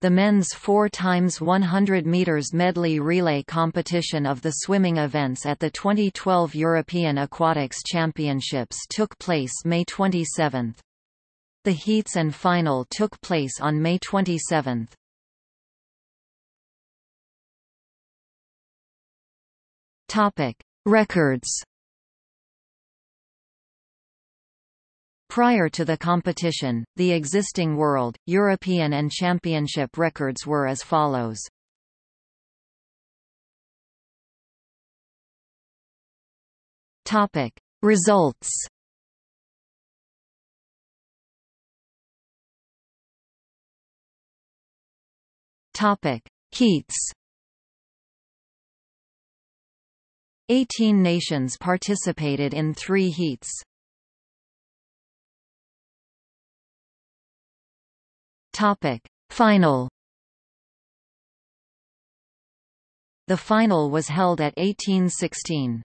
The men's 4 times 100 meters medley relay competition of the swimming events at the 2012 European Aquatics Championships took place May 27. The heats and final took place on May 27. Topic: Records Prior to the competition, the existing world, European and championship records were as follows. Topic: Results. Topic: Heats. 18 nations participated in 3 heats. Topic: Final. The final was held at 1816.